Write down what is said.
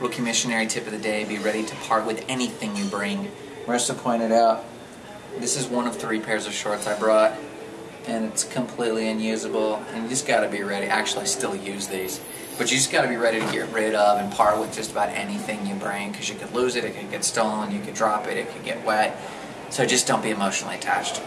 Rookie missionary tip of the day, be ready to part with anything you bring. Marissa pointed out, this is one of three pairs of shorts I brought, and it's completely unusable, and you just gotta be ready. Actually, I still use these, but you just gotta be ready to get rid of and part with just about anything you bring, because you could lose it, it could get stolen, you could drop it, it could get wet. So just don't be emotionally attached.